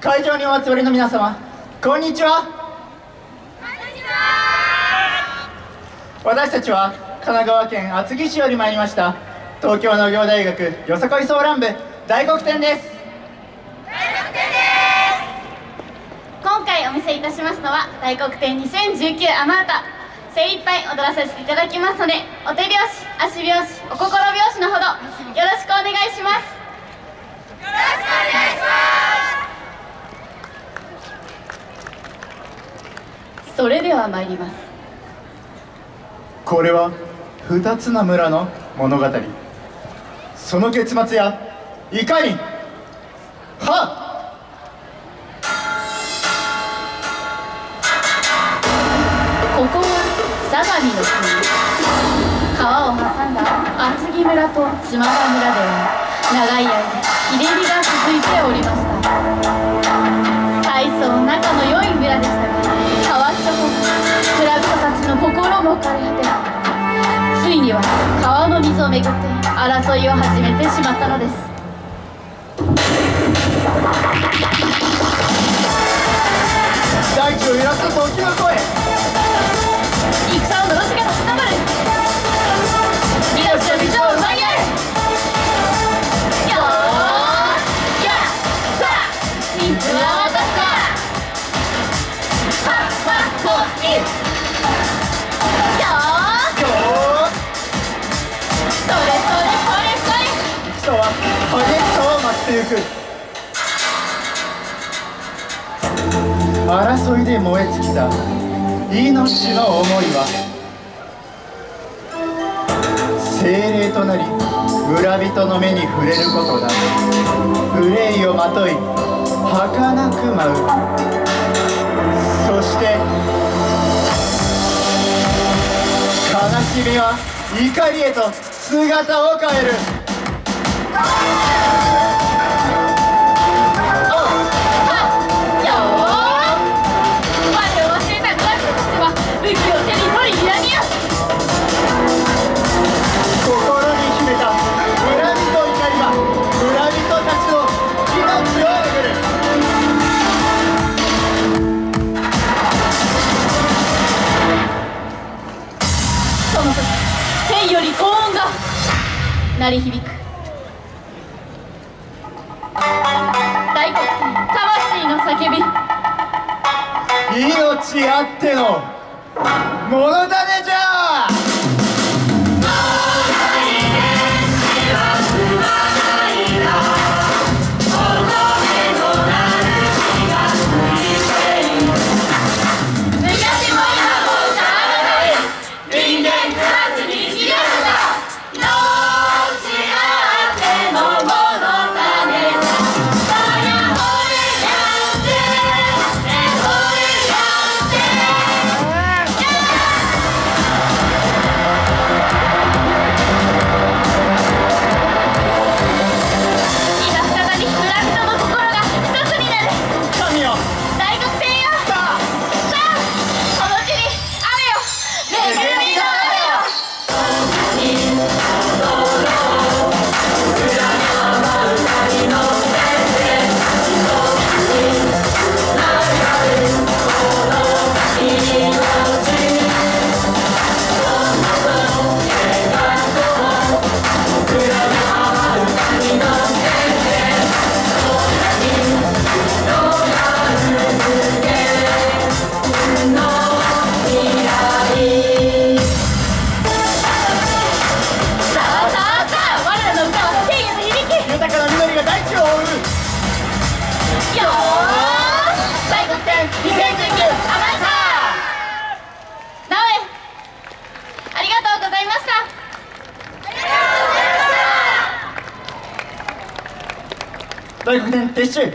会場にお集まりの皆様こんにちは。私たちは神奈川県厚木市より参りました東京農業大学よさこいソーラン部大黒天です。今回お見せいたしますのは大黒天2019アマータ精一杯踊らせていただきますのでお手拍子足拍子お心拍子のほどよろしくお願いします。よろしくお願いしますそれでは参ります。これは二つの村の物語。その結末やいかにはっ！ここは相模の国。川を挟んだ厚木村と島田村では長い間日心も枯れ果てついには川の水をめぐって争いを始めてしまったのです。争いで燃え尽きた命の思いは精霊となり村人の目に触れることなく憂いをまとい儚く舞うそして悲しみは怒りへと姿を変える。鳴り響く。大黒天魂の叫び。命あっての物種じゃ昔も今も変わらな大学年撤収